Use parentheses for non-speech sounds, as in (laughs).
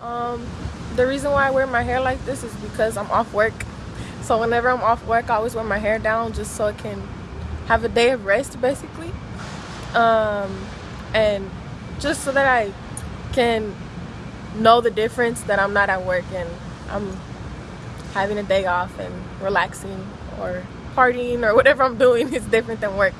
Um, the reason why I wear my hair like this is because I'm off work. So whenever I'm off work, I always wear my hair down just so I can have a day of rest, basically. Um, and just so that I can know the difference that I'm not at work and I'm having a day off and relaxing or partying or (laughs) whatever I'm doing is different than work.